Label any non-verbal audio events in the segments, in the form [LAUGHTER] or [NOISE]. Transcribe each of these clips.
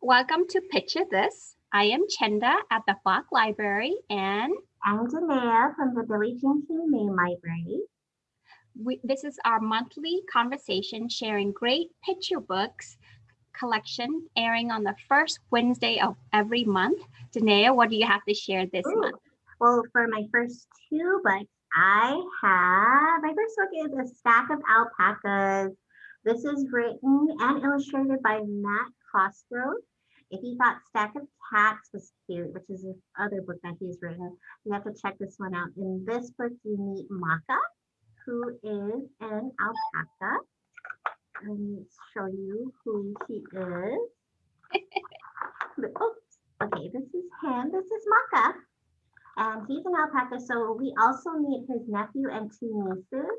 Welcome to Picture This. I am Chenda at the Falk Library and I'm Janea from the King Main Library. we, this is our monthly conversation sharing great picture books collection airing on the first Wednesday of every month. Janea, what do you have to share this Ooh. month? Well, for my first two books, I have my first book is A Stack of Alpacas. This is written and illustrated by Matt Cosgrove. If you thought Stack of Cats was cute, which is the other book that he's written, you have to check this one out. In this book, you meet Macca, who is an alpaca. Let me show you who he is. [LAUGHS] Oops. Okay, this is him. This is Macca. And he's an alpaca. So we also meet his nephew and two nieces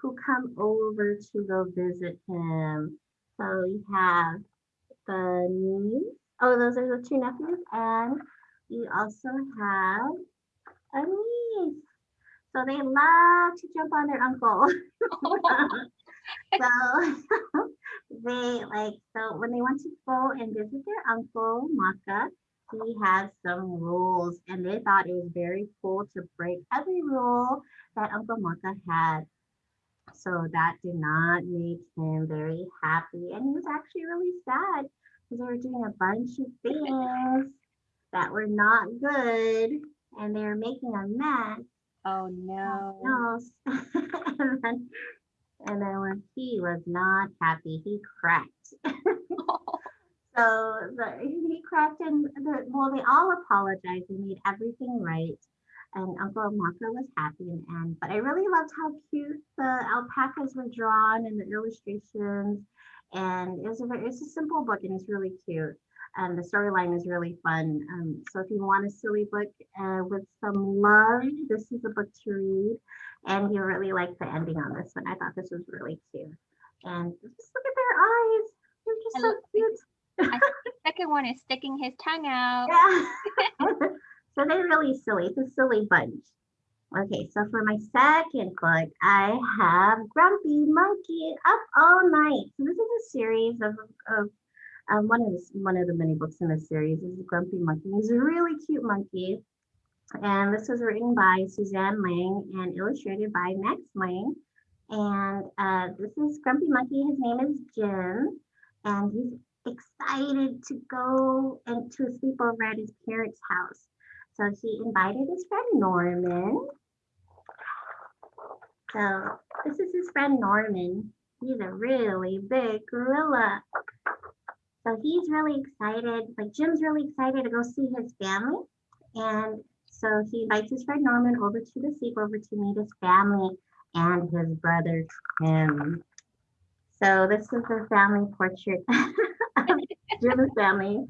who come over to go visit him. So we have the niece. Oh, those are the two nephews. And you also have a niece. So they love to jump on their uncle. [LAUGHS] [LAUGHS] so [LAUGHS] they like so when they want to go and visit their uncle Macca, he has some rules and they thought it was very cool to break every rule that Uncle Macca had. So that did not make him very happy. And he was actually really sad because they were doing a bunch of things that were not good and they were making a mess. Oh no. No. [LAUGHS] and, then, and then when he was not happy, he cracked. [LAUGHS] So the, he cracked and the, well, they all apologized and made everything right. And Uncle Macca was happy and end. But I really loved how cute the alpacas were drawn and the illustrations. And it was a very, it's a simple book and it's really cute. And the storyline is really fun. Um, so if you want a silly book uh, with some love, this is a book to read. And you really like the ending on this one. I thought this was really cute. And just look at their eyes. They're just I so cute. I think the second one is sticking his tongue out. [LAUGHS] Yeah. [LAUGHS] [LAUGHS] so they're really silly. It's a silly bunch. Okay, so for my second book, I have Grumpy Monkey Up All Night. So this is a series of, of um, one of the one of the many books in the series is Grumpy Monkey. He's a really cute monkey. And this was written by Suzanne Lang and illustrated by Max Lang. And uh, this is Grumpy Monkey. His name is Jim. And he's excited to go and to sleep over at his parents' house. So he invited his friend Norman. So this is his friend Norman. He's a really big gorilla. So he's really excited, like Jim's really excited to go see his family. And so he invites his friend Norman over to the sleepover to meet his family and his brother Tim. So this is the family portrait [LAUGHS] of Jim's family.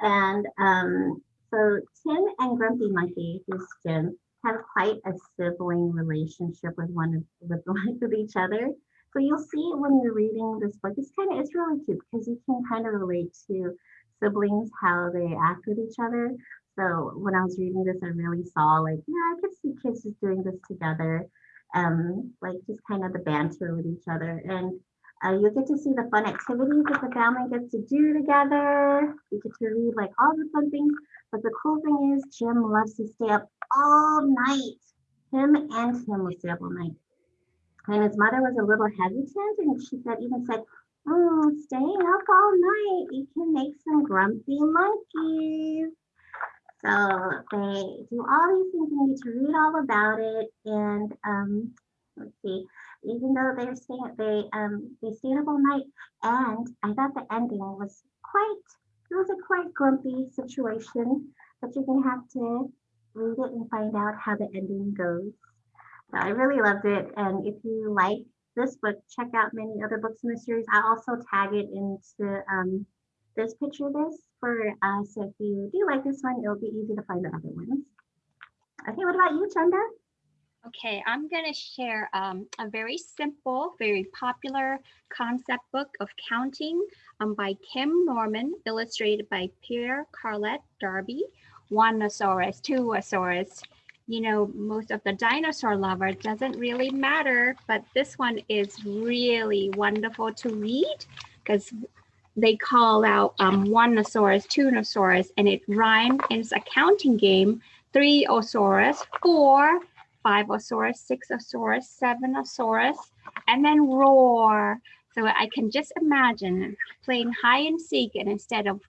And um, so Tim and Grumpy Monkey, who's Jim, have quite a sibling relationship with one of with, [LAUGHS] with each other. So you'll see when you're reading this book, it's kind of it's really cute because you can kind of relate to siblings how they act with each other. So when I was reading this, I really saw like, yeah, I could see kids just doing this together, um, like just kind of the banter with each other. And uh, you get to see the fun activities that the family gets to do together. You get to read like all the fun things. But the cool thing is Jim loves to stay up all night. Him and Tim will stay up all night. And his mother was a little hesitant and she said, even said, oh, staying up all night, you can make some grumpy monkeys. So they do all these things and you get to read all about it. And um, let's see, even though they're staying, they um they stayed up all night. And I thought the ending was quite, it was a quite grumpy situation, but you're gonna have to read it and find out how the ending goes. So I really loved it. And if you like this book, check out many other books in the series. I also tag it into um, this picture this for us. So if you do like this one, it'll be easy to find the other ones. Okay, what about you, Chanda? Okay, I'm going to share um, a very simple, very popular concept book of counting um, by Kim Norman, illustrated by Pierre Carlet Darby, Oneosaurus, Twosaurus. You know, most of the dinosaur lover doesn't really matter, but this one is really wonderful to read because they call out um, one-osaurus, two-osaurus, and it rhymes. And it's a counting game. Three-osaurus, four, five-osaurus, six-osaurus, seven-osaurus, and then roar. So I can just imagine playing hide and seek, and instead of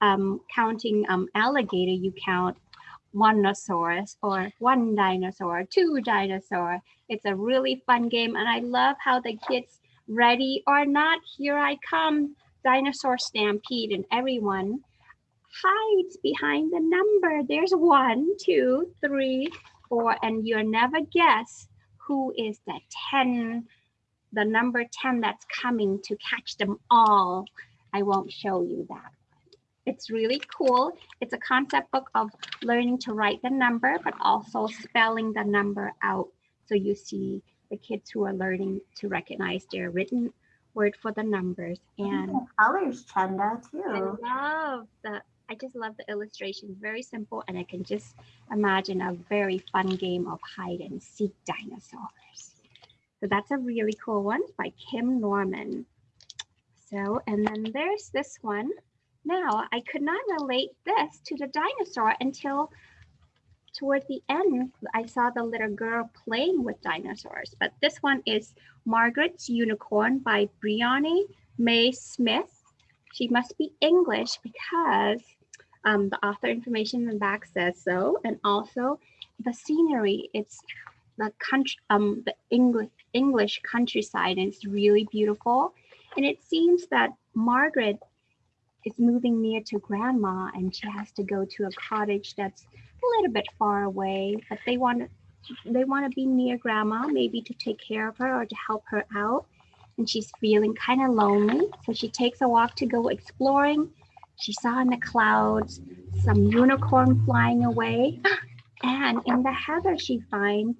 um, counting um, alligator, you count one-osaurus or one dinosaur, two dinosaur. It's a really fun game, and I love how the kids, ready or not, here I come, dinosaur stampede, and everyone hides behind the number. There's one, two, three, four, and you'll never guess who is the 10, the number 10 that's coming to catch them all. I won't show you that. It's really cool. It's a concept book of learning to write the number, but also spelling the number out. So you see the kids who are learning to recognize their written word for the numbers. And the colors, Chenda, too. I love the, I just love the illustrations. Very simple. And I can just imagine a very fun game of hide and seek dinosaurs. So that's a really cool one by Kim Norman. So, and then there's this one. Now, I could not relate this to the dinosaur until toward the end, I saw the little girl playing with dinosaurs. But this one is Margaret's Unicorn by Briony May Smith. She must be English because um, the author information in the back says so. And also the scenery, it's the country, um, the English English countryside, and it's really beautiful. And it seems that Margaret is moving near to grandma and she has to go to a cottage that's a little bit far away, but they want they want to be near grandma, maybe to take care of her or to help her out. And she's feeling kind of lonely. So she takes a walk to go exploring. She saw in the clouds some unicorn flying away. And in the heather, she finds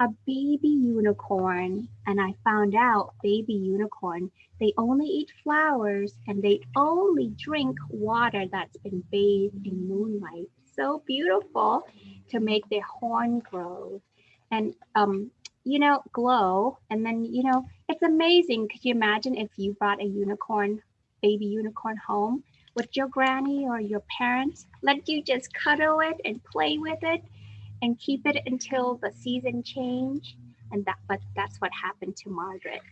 a baby unicorn. And I found out baby unicorn, they only eat flowers and they only drink water that's been bathed in moonlight. So beautiful to make their horn grow and, um, you know, glow. And then, you know, it's amazing. Could you imagine if you brought a unicorn, baby unicorn home? with your granny or your parents let you just cuddle it and play with it? and keep it until the season change. And that, but that's what happened to Margaret.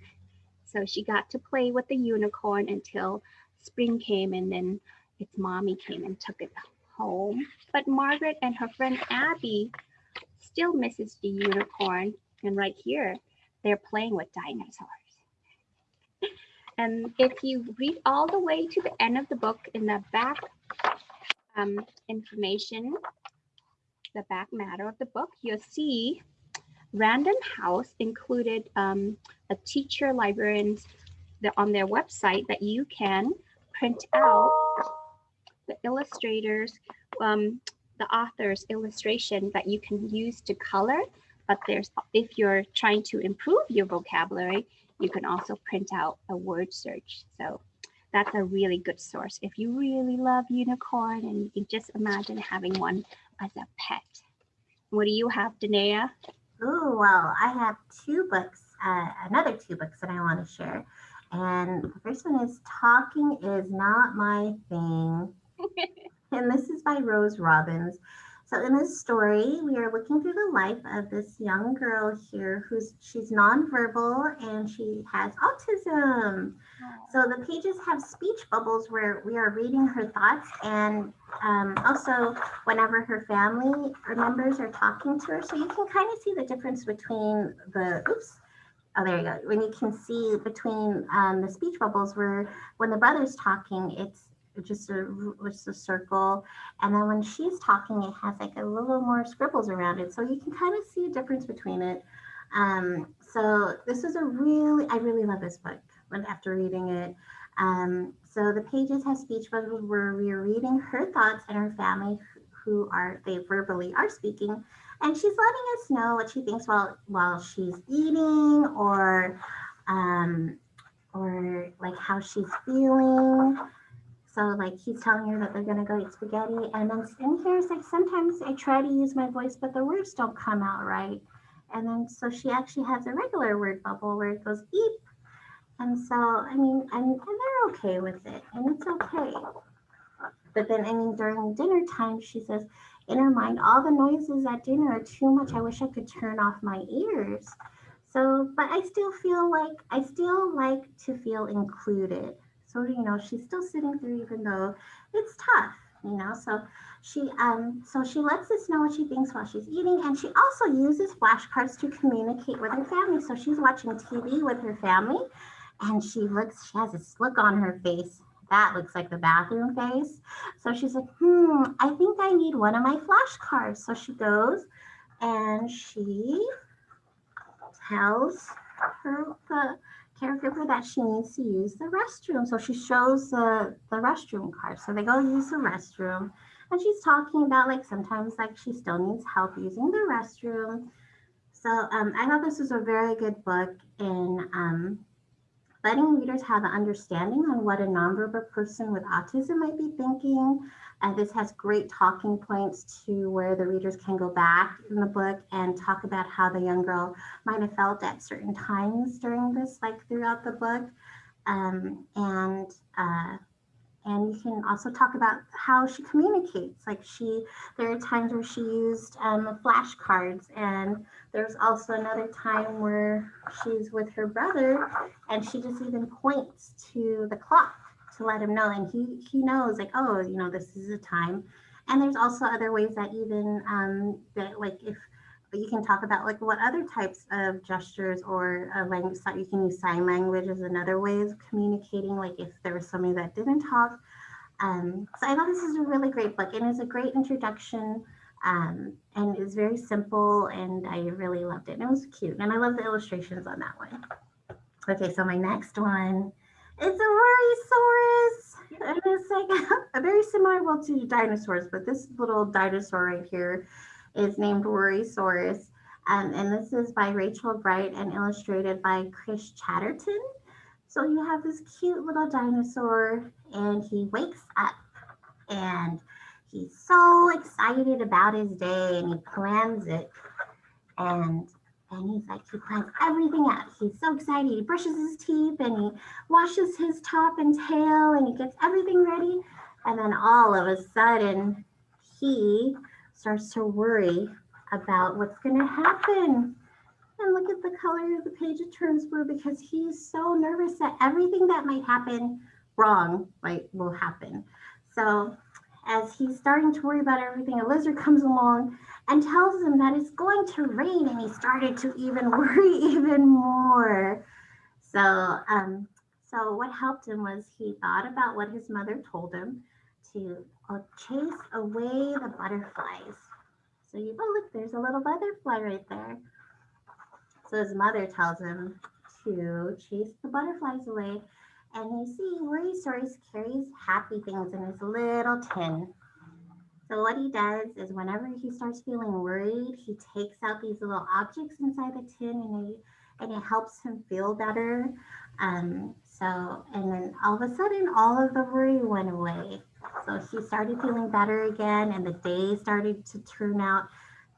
So she got to play with the unicorn until spring came and then its mommy came and took it home. But Margaret and her friend Abby still misses the unicorn. And right here, they're playing with dinosaurs. And if you read all the way to the end of the book in the back um, information, the back matter of the book, you'll see Random House included um, a teacher librarians on their website that you can print out the illustrators, um, the author's illustration that you can use to color. But there's, if you're trying to improve your vocabulary, you can also print out a word search. So that's a really good source. If you really love unicorn and you can just imagine having one as a pet. What do you have, Danae? Oh, well, I have two books, uh, another two books that I want to share. And the first one is Talking is Not My Thing. [LAUGHS] and this is by Rose Robbins. So in this story, we are looking through the life of this young girl here who's she's nonverbal and she has autism. So the pages have speech bubbles where we are reading her thoughts and um, also whenever her family members are talking to her. So you can kind of see the difference between the, oops, oh, there you go. When you can see between um, the speech bubbles where when the brother's talking, it's just a just a circle. And then when she's talking it has like a little more scribbles around it. So you can kind of see a difference between it. Um, so this is a really i really love this book after reading it. Um, so the pages have speech bubbles where we are reading her thoughts and her family who are they verbally are speaking. And she's letting us know what she thinks while while she's eating or um, or like how she's feeling so like he's telling her that they're gonna go eat spaghetti, and then in here it's like sometimes I try to use my voice, but the words don't come out right. And then so she actually has a regular word bubble where it goes eep, And so, I mean, and, and they're okay with it, and it's okay. But then, I mean, during dinner time, she says, in her mind, all the noises at dinner are too much. I wish I could turn off my ears. So, but I still feel like I still like to feel included. So, you know, she's still sitting through even though it's tough, you know. So she um so she lets us know what she thinks while she's eating and she also uses flashcards to communicate with her family. So she's watching TV with her family and she looks, she has this look on her face. That looks like the bathroom face. So she's like, hmm, I think I need one of my flashcards. So she goes and she tells her the caregiver that she needs to use the restroom. So she shows the, the restroom card. So they go use the restroom. And she's talking about like sometimes like she still needs help using the restroom. So um, I thought this was a very good book in um, letting readers have an understanding on what a nonverbal person with autism might be thinking. And this has great talking points to where the readers can go back in the book and talk about how the young girl might have felt at certain times during this, like throughout the book. Um, and uh, and you can also talk about how she communicates. Like she, there are times where she used um, flashcards and there's also another time where she's with her brother and she just even points to the clock to let him know. And he, he knows like, oh, you know, this is a time. And there's also other ways that even um, that like if you can talk about like what other types of gestures or uh, language that you can use sign language as another way of communicating like if there was somebody that didn't talk um, so i thought this is a really great book and it's a great introduction um, and it's very simple and I really loved it. And it was cute. And I love the illustrations on that one. Okay, so my next one is a Worrysaurus. And it's like [LAUGHS] a very similar well to dinosaurs, but this little dinosaur right here is named Worrysaurus. Um, and this is by Rachel Bright and illustrated by Chris Chatterton. So you have this cute little dinosaur and he wakes up and he's so excited about his day and he plans it and and he's like he plans everything out he's so excited he brushes his teeth and he washes his top and tail and he gets everything ready and then all of a sudden he starts to worry about what's going to happen and look at the color of the page it turns blue because he's so nervous that everything that might happen wrong like will happen so as he's starting to worry about everything, a lizard comes along and tells him that it's going to rain, and he started to even [LAUGHS] worry even more. So, um, so what helped him was he thought about what his mother told him to uh, chase away the butterflies. So you, oh look, there's a little butterfly right there. So his mother tells him to chase the butterflies away and you see Worrysaurus carries happy things in his little tin. So what he does is whenever he starts feeling worried, he takes out these little objects inside the tin and, he, and it helps him feel better. Um, so, and then all of a sudden, all of the worry went away. So he started feeling better again and the day started to turn out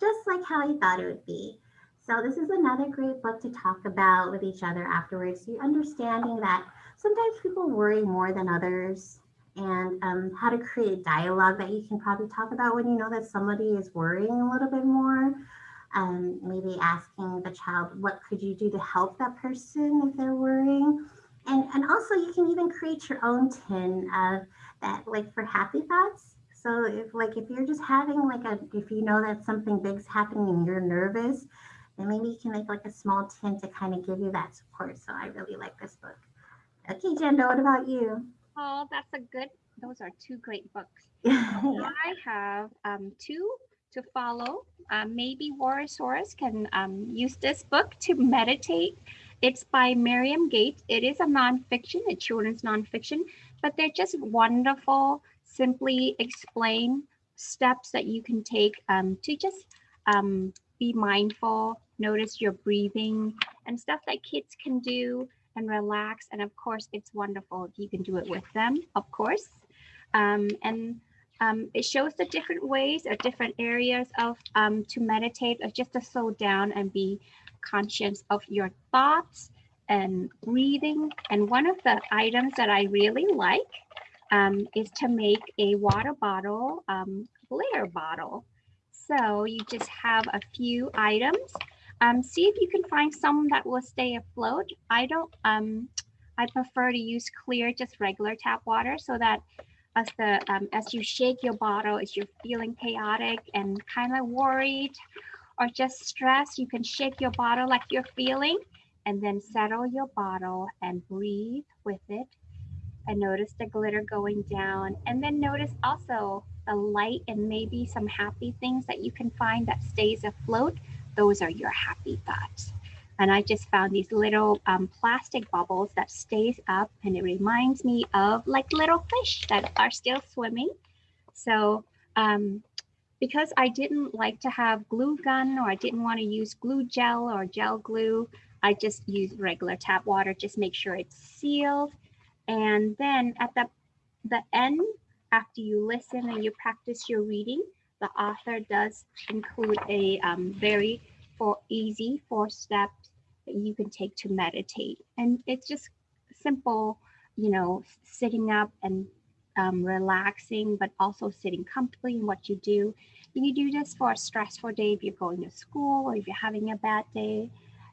just like how he thought it would be. So this is another great book to talk about with each other afterwards. You understanding that sometimes people worry more than others and um, how to create dialogue that you can probably talk about when you know that somebody is worrying a little bit more. Um, maybe asking the child, what could you do to help that person if they're worrying? And, and also you can even create your own tin of that, like for happy thoughts. So if like, if you're just having like a, if you know that something big's happening and you're nervous, then maybe you can make like a small tin to kind of give you that support. So I really like this book. Okay, Jendo, what about you? Oh, that's a good, those are two great books. yeah. [LAUGHS] I have um, two to follow. Um, maybe Worrysaurus can um, use this book to meditate. It's by Mariam Gates. It is a nonfiction, a children's nonfiction, but they're just wonderful, simply explain steps that you can take um, to just um, be mindful, notice your breathing and stuff that kids can do and relax. And of course, it's wonderful if you can do it with them, of course. Um, and um, it shows the different ways or different areas of um, to meditate or just to slow down and be conscious of your thoughts and breathing. And one of the items that I really like um, is to make a water bottle um, glitter bottle. So you just have a few items. Um, see if you can find some that will stay afloat. I don't, um, I prefer to use clear, just regular tap water so that as the um, as you shake your bottle, as you're feeling chaotic and kind of worried or just stressed, you can shake your bottle like you're feeling and then settle your bottle and breathe with it. And notice the glitter going down. And then notice also the light and maybe some happy things that you can find that stays afloat. Those are your happy thoughts. And i just found these little um, plastic bubbles that stays up and it reminds me of like little fish that are still swimming. So um, because i didn't like to have glue gun or i didn't want to use glue gel or gel glue I just use regular tap water, just make sure it's sealed. And then at the, the end, after you listen and you practice your reading, the author does include a um, very easy four steps that you can take to meditate. And it's just simple, you know, sitting up and um, relaxing, but also sitting comfortably in what you do. You do this for a stressful day if you're going to school or if you're having a bad day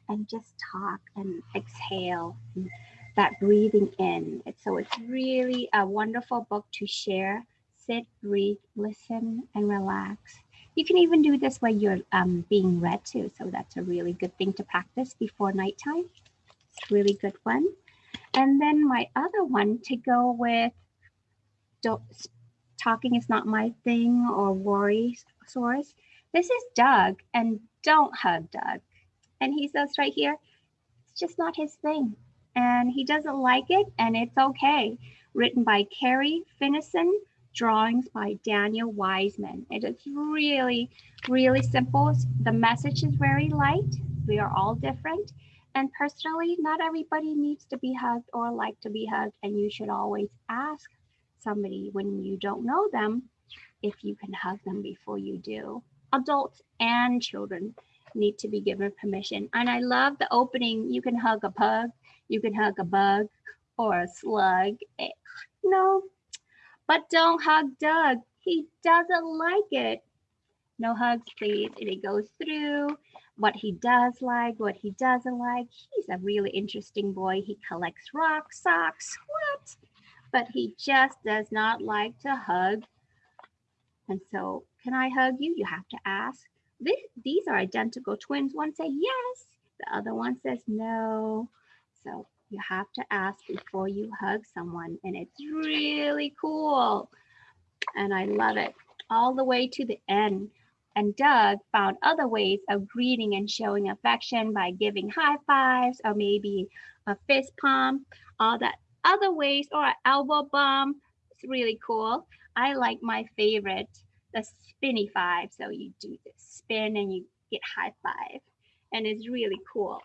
and just talk and exhale and that breathing in. So it's really a wonderful book to share. Sit, breathe, listen, and relax. You can even do this while you're um, being read to. So that's a really good thing to practice before nighttime. It's really good one. And then my other one to go with don't, talking is not my thing or worry source. This is Doug and don't hug Doug. And he says right here, it's just not his thing. And he doesn't like it, and it's okay. Written by Carrie Finison, drawings by Daniel Wiseman. It is really, really simple. The message is very light. We are all different. And personally, not everybody needs to be hugged or like to be hugged. And you should always ask somebody when you don't know them if you can hug them before you do. Adults and children need to be given permission. And I love the opening. You can hug a pug, you can hug a bug or a slug. Eh, no, but don't hug Doug. He doesn't like it. No hugs, please. And it goes through what he does like, what he doesn't like. He's a really interesting boy. He collects rocks, socks, what? But he just does not like to hug. And so, can I hug you? You have to ask this, these are identical twins. One say yes, the other one says no. So you have to ask before you hug someone and it's really cool. And I love it all the way to the end. And Doug found other ways of greeting and showing affection by giving high fives or maybe a fist pump, all that other ways or an elbow bump. It's really cool. I like my favorite the spinny five. So you do this spin and you get high five and it's really cool.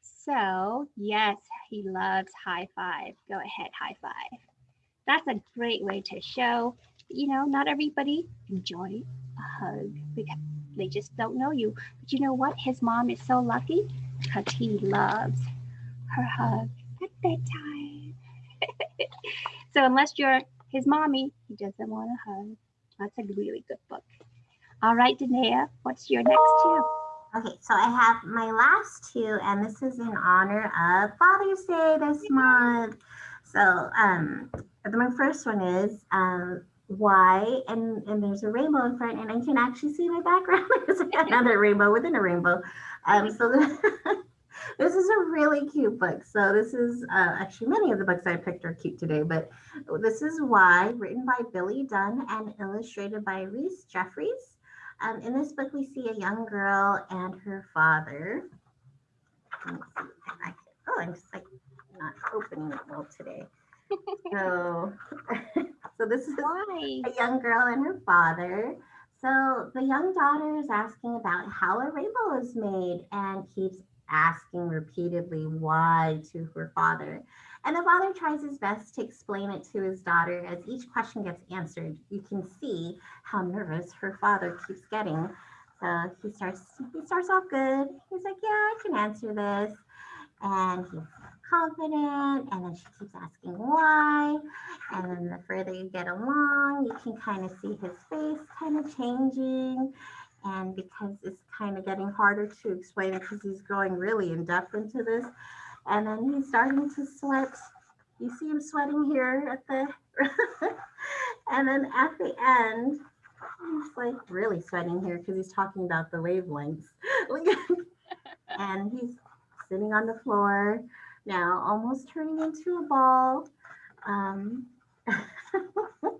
So yes, he loves high five. Go ahead, high five. That's a great way to show, you know, not everybody enjoy a hug because they just don't know you. But you know what? His mom is so lucky because he loves her hug at bedtime. [LAUGHS] so unless you're his mommy, he doesn't want a hug. That's a really good book. All right, Danae, what's your next two? Okay, so I have my last two, and this is in honor of Father's Day this month. So um, my first one is um, why, and, and there's a rainbow in front, and I can actually see my background. [LAUGHS] there's another rainbow within a rainbow. Um, so [LAUGHS] this is a really cute book. So this is uh, actually many of the books I picked are cute today, but this is Why, written by Billy Dunn and illustrated by Reese Jeffries. Um, in this book, we see a young girl and her father. See I can, oh, I'm just like not opening it well today. so, [LAUGHS] so this is Why? a young girl and her father. So the young daughter is asking about how a rainbow is made and keeps asking repeatedly why to her father. And the father tries his best to explain it to his daughter. As each question gets answered, you can see how nervous her father keeps getting. So he starts he starts off good. He's like, "Yeah, I can answer this." and he's confident and then she keeps asking why and then the further you get along you can kind of see his face kind of changing and because it's kind of getting harder to explain because he's going really in depth into this. And then he's starting to sweat. You see him sweating here at the [LAUGHS] and then at the end he's like really sweating here because he's talking about the wavelengths. [LAUGHS] And he's sitting on the floor now, almost turning into a ball. Um, [LAUGHS]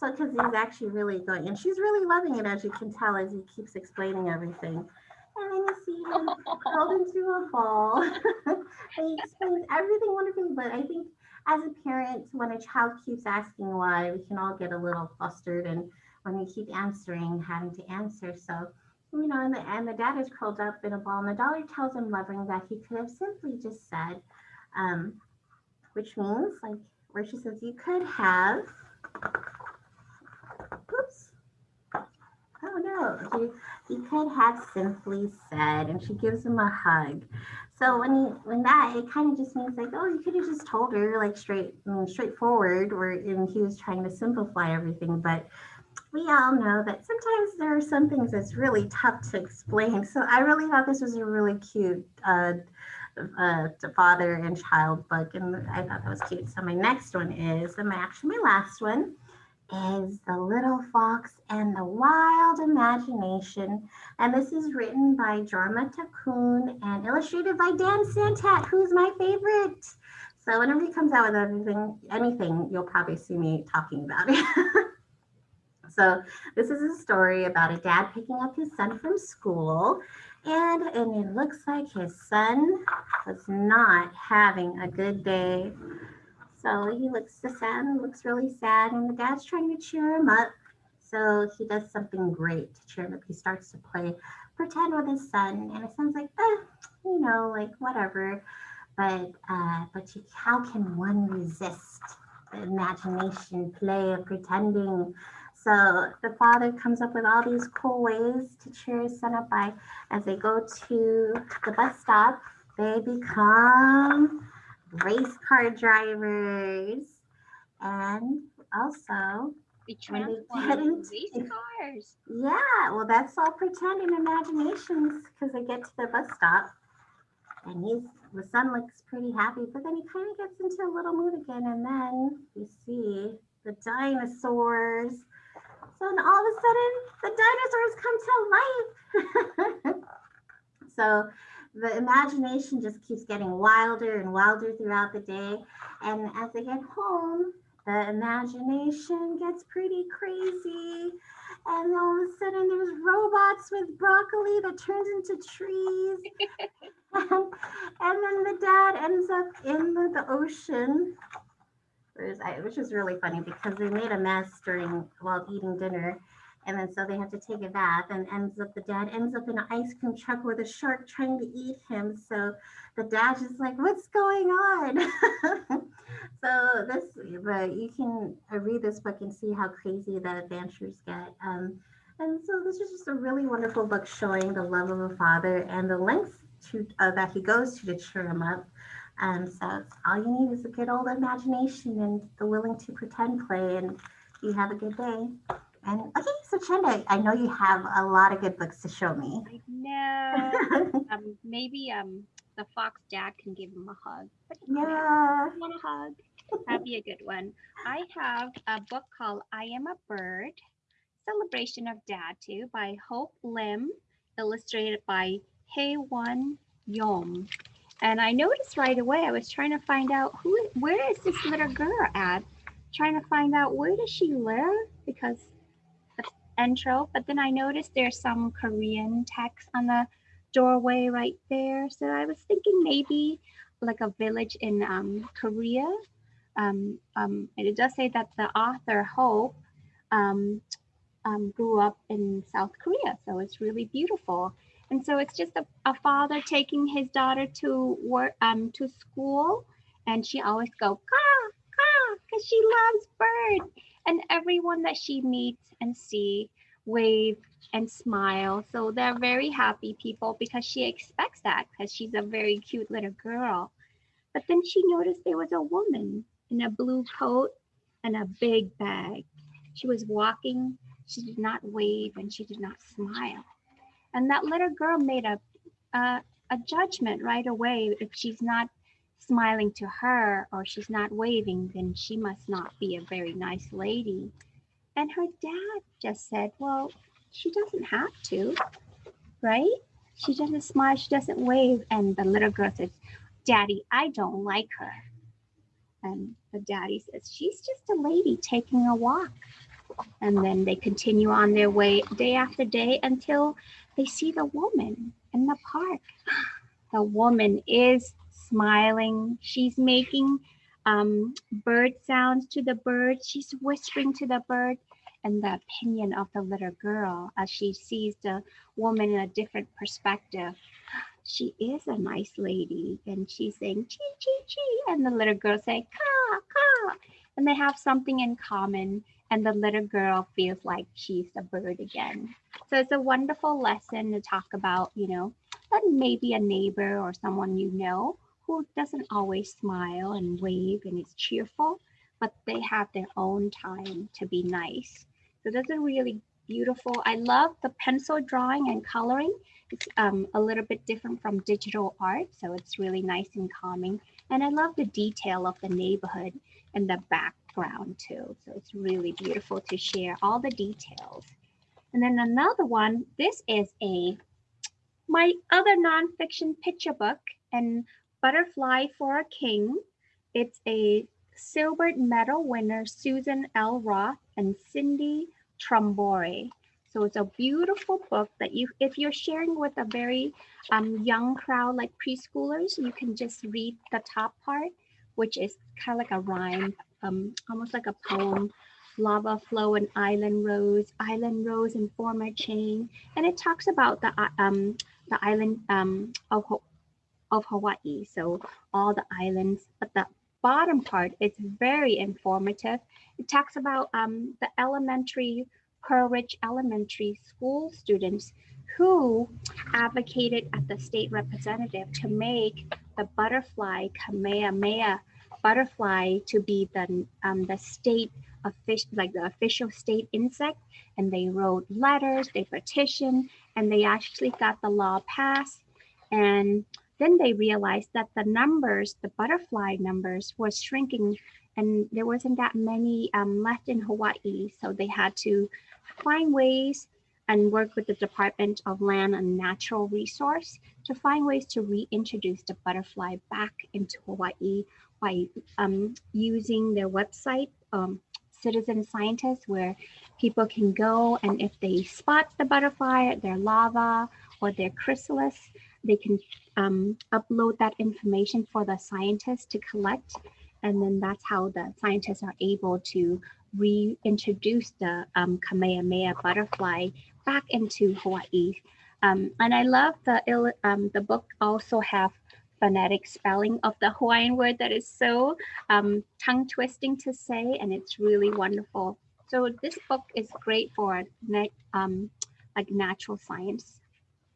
so, because he's actually really going, and she's really loving it, as you can tell, as he keeps explaining everything. And then you see him curled into a ball. [LAUGHS] he explains everything wonderfully, but I think as a parent, when a child keeps asking why, we can all get a little flustered. And when we keep answering, having to answer. So, you know, and the, the dad is curled up in a ball, and the daughter tells him loving that he could have simply just said, um, which means like where she says you could have, oops, oh no, you, you could have simply said, and she gives him a hug. So when he when that it kind of just means like oh you could have just told her like straight I mean, straightforward where and he was trying to simplify everything but we all know that sometimes there are some things that's really tough to explain. So I really thought this was a really cute uh, uh, father and child book, and I thought that was cute. So my next one is, and my, actually my last one, is The Little Fox and the Wild Imagination. And this is written by Jorma Taccone and illustrated by Dan Santat, who's my favorite. So whenever he comes out with anything, anything, you'll probably see me talking about it. [LAUGHS] So this is a story about a dad picking up his son from school and, and it looks like his son was not having a good day. So he looks the son looks really sad and the dad's trying to cheer him up. So he does something great to cheer him up. He starts to play pretend with his son and it sounds like, eh, you know, like whatever. But uh, but you, how can one resist the imagination play of pretending? So the father comes up with all these cool ways to cheer his son up by as they go to the bus stop, they become race car drivers. And also We transform get into into- race cars. Yeah, well, that's all pretend and imaginations because they get to the bus stop and he's the son looks pretty happy, but then he kind of gets into a little mood again, and then you see the dinosaurs. So then all of a sudden, the dinosaurs come to life. [LAUGHS] so the imagination just keeps getting wilder and wilder throughout the day, and as they get home, the imagination gets pretty crazy. And all of a sudden there's robots with broccoli that turns into trees. [LAUGHS] And, then the dad ends up in the, the ocean. Which is really funny because they made a mess during while eating dinner and then so they have to take a bath and ends up the dad ends up in an ice cream truck with a shark trying to eat him. So the dad is like what's going on? [LAUGHS] So this but you can read this book and see how crazy the adventures get. Um, and so this is just a really wonderful book showing the love of a father and the lengths to uh, that he goes to to cheer him up. Um, so all you need is a good old imagination and the willing to pretend play and you have a good day and okay so Chenda, i know you have a lot of good books to show me I know. [LAUGHS] um, maybe um the fox dad can give him a hug. Yeah I want a hug. That'd be a good one. I have a book called I Am a Bird, Celebration of Dad too by Hope Lim, illustrated by Hyewon Yum. And I noticed right away, I was trying to find out who, where is this little girl at? Trying to find out where does she live because intro, but then I noticed there's some Korean text on the doorway right there. So I was thinking maybe like a village in um, Korea. Um, um, and it does say that the author Hope um, um, grew up in South Korea, so it's really beautiful. And so it's just a, a father taking his daughter to work um, to school, and she always go ka ka because she loves birds. And everyone that she meets and see wave and smile. So they're very happy people because she expects that because she's a very cute little girl. But then she noticed there was a woman in a blue coat and a big bag. She was walking. She did not wave and she did not smile. And that little girl made a, a, a judgment right away. If she's not smiling to her or she's not waving, then she must not be a very nice lady. And her dad just said, well, she doesn't have to, right? She doesn't smile, she doesn't wave. And the little girl says, Daddy, I don't like her. And the daddy says, she's just a lady taking a walk. And then they continue on their way day after day until they see the woman in the park. [GASPS] The woman is smiling. She's making um, bird sounds to the bird. She's whispering to the bird and the opinion of the little girl as she sees the woman in a different perspective. [GASPS] She is a nice lady and she's saying chee chee chee and the little girl say ka ka and they have something in common and the little girl feels like she's a bird again. So it's a wonderful lesson to talk about, you know, that maybe a neighbor or someone you know who doesn't always smile and wave and is cheerful, but they have their own time to be nice. So that's a really beautiful. I love the pencil drawing and coloring. It's um, a little bit different from digital art, so it's really nice and calming. And I love the detail of the neighborhood and the background too. So it's really beautiful to share all the details. And then another one, this is a my other nonfiction picture book and Butterfly for a King. It's a silver Medal winner Susan L. Roth and Cindy Trumbore. So it's a beautiful book that you, if you're sharing with a very um, young crowd like preschoolers, you can just read the top part, which is kind of like a rhyme, um, almost like a poem. Lava flow and island rose, island rose and form a chain. And it talks about the, uh, um, the island um, of, of Hawaii. So all the islands, but the bottom part is very informative. It talks about um, the elementary, Pearl Ridge Elementary School students who advocated at the state representative to make the butterfly Kamehameha butterfly to be the, um, the state official, like the official state insect. And they wrote letters, they petitioned, and they actually got the law passed. And then they realized that the numbers, the butterfly numbers was shrinking and there wasn't that many um, left in Hawaii. So they had to find ways and work with the Department of Land and Natural Resource to find ways to reintroduce the butterfly back into Hawaii by um, using their website, um, Citizen Scientists, where people can go and if they spot the butterfly, their larva or their chrysalis, they can um, upload that information for the scientists to collect. And then that's how the scientists are able to reintroduce the um, Kamehameha butterfly back into Hawaii. Um, and I love the, um, the book also have phonetic spelling of the Hawaiian word that is so um, tongue twisting to say, and it's really wonderful. So this book is great for um, like natural science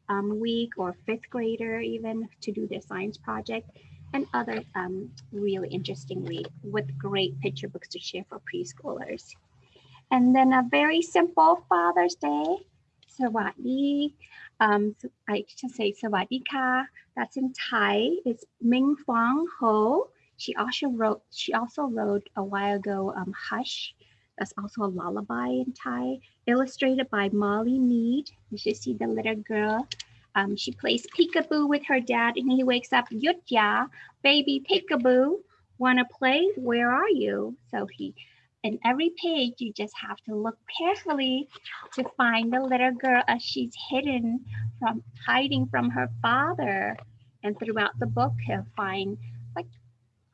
um, week or fifth grader even to do their science project and other um, really interesting read with great picture books to share for preschoolers. And then a very simple Father's Day, Sawadi. Um, I should say Sawadika. That's in Thai. It's Minfong Ho. She also wrote. She also wrote a while ago. Um, Hush. That's also a lullaby in Thai illustrated by Molly Meade. You should see the little girl. Um, she plays peekaboo with her dad and he wakes up, Yutya, baby peekaboo, wanna play? Where are you? So he, in every page, you just have to look carefully to find the little girl as she's hidden from hiding from her father. And throughout the book, he'll find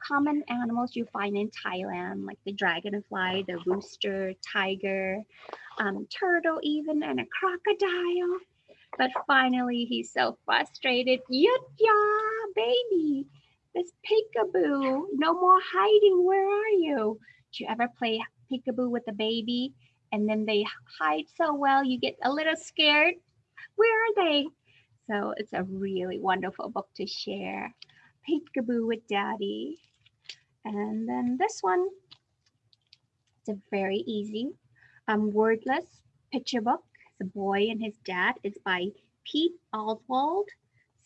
common animals you find in Thailand, like the dragonfly, the rooster, tiger, um, turtle even, and a crocodile. But finally, he's so frustrated. Yutya, baby, this peekaboo, no more hiding. Where are you? Do you ever play peekaboo with a baby and then they hide so well, you get a little scared. Where are they? So it's a really wonderful book to share. Peekaboo with Daddy. And then this one, it's a very easy, um, wordless picture book. The boy and his dad. It's by Pete Oswald.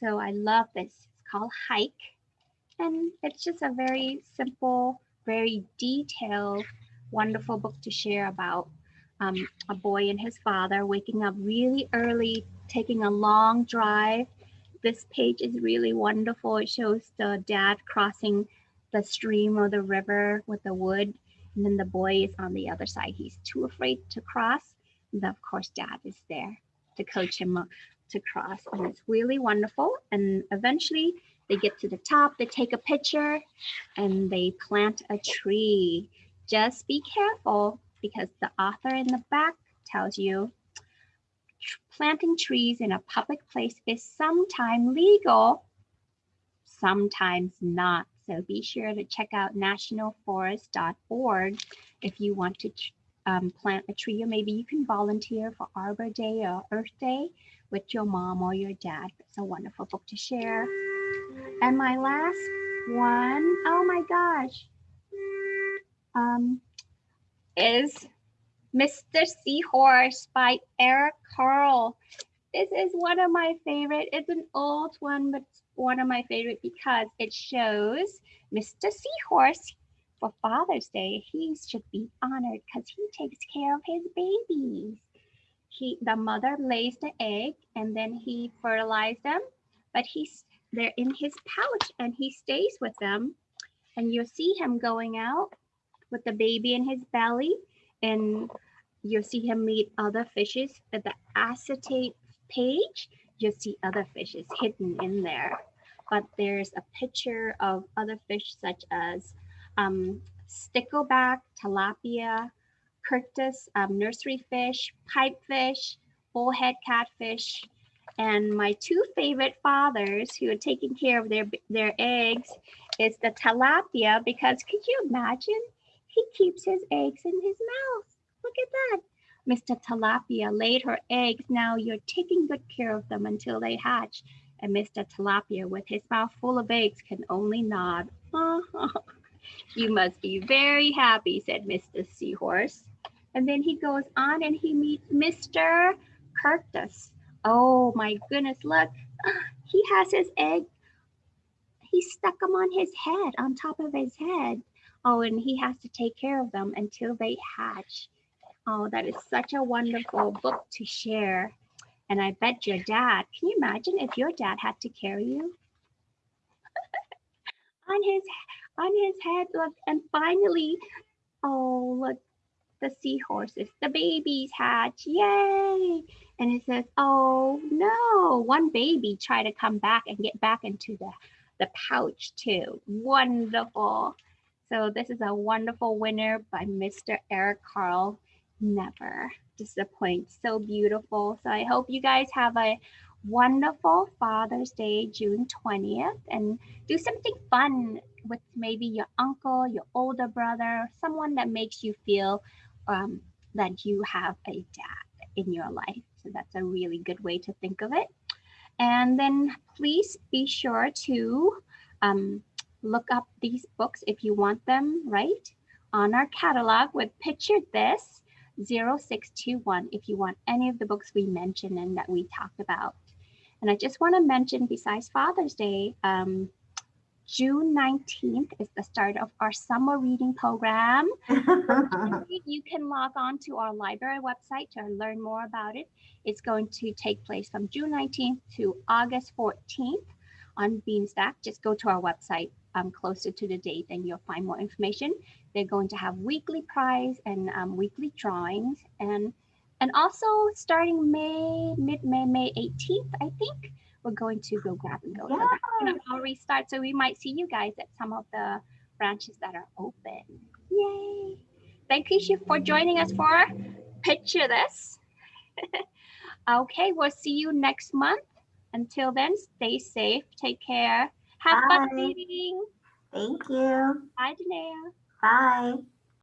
So I love this. It's called Hike. And it's just a very simple, very detailed, wonderful book to share about um, a boy and his father waking up really early, taking a long drive. This page is really wonderful. It shows the dad crossing the stream or the river with the wood. And then the boy is on the other side. He's too afraid to cross. And of course, dad is there to coach him to cross. And it's really wonderful. And eventually they get to the top, they take a picture and they plant a tree. Just be careful because the author in the back tells you planting trees in a public place is sometimes legal, sometimes not. So be sure to check out nationalforest.org if you want to um, plant a tree, or maybe you can volunteer for Arbor Day or Earth Day with your mom or your dad. It's a wonderful book to share. And my last one, oh my gosh, um, is Mr. Seahorse by Eric Carle. This is one of my favorite. It's an old one, but one of my favorite because it shows Mr. Seahorse for Father's Day. He should be honored because he takes care of his babies. He, the mother lays the egg and then he fertilizes them, but he's they're in his pouch and he stays with them. And you'll see him going out with the baby in his belly and you'll see him meet other fishes but the acetate page. You'll see other fishes hidden in there. But there's a picture of other fish such as um, stickleback, tilapia, kurtus, um, nursery fish, pipefish, bullhead catfish, and my two favorite fathers who are taking care of their, their eggs is the tilapia because could you imagine? He keeps his eggs in his mouth. Look at that. Mr. Tilapia laid her eggs. Now you're taking good care of them until they hatch. And Mr. Tilapia, with his mouth full of eggs, can only nod. [LAUGHS] you must be very happy, said Mr. Seahorse. And then he goes on and he meets Mr. Kurtus. Oh my goodness, look, [GASPS] he has his egg. He stuck them on his head, on top of his head. Oh, and he has to take care of them until they hatch. Oh, that is such a wonderful book to share. And I bet your dad, can you imagine if your dad had to carry you? [LAUGHS] on his on his head, look, and finally, oh look, the seahorses, the babies hatch, yay! And it says, oh no, one baby tried to come back and get back into the, the pouch too. Wonderful. So this is a wonderful winner by Mr. Eric Carle. Never disappoint. So beautiful. So I hope you guys have a wonderful Father's Day, June 20th, and do something fun with maybe your uncle, your older brother, someone that makes you feel um, that you have a dad in your life. So that's a really good way to think of it. And then please be sure to um, look up these books if you want them, right? On our catalog with Picture This 0621 if you want any of the books we mentioned and that we talked about. And I just want to mention besides Father's Day, um, June 19th is the start of our summer reading program. [LAUGHS] you can log on to our library website to learn more about it. It's going to take place from June 19th to August 14th on Beanstack. Just go to our website um, closer to the date and you'll find more information. They're going to have weekly prize and um, weekly drawings and and also starting May, mid-May, May 18th, I think, we're going to go grab and go. Yeah. So that's all restart. So we might see you guys at some of the branches that are open. Yay. Thank you for joining us for Picture This. [LAUGHS] okay, we'll see you next month. Until then, stay safe, take care. Have Bye. fun reading. Thank you. Bye, Danae. Bye.